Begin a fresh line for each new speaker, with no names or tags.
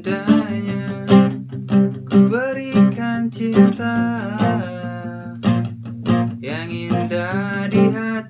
indahnya Ku berikan cinta Yang indah di hati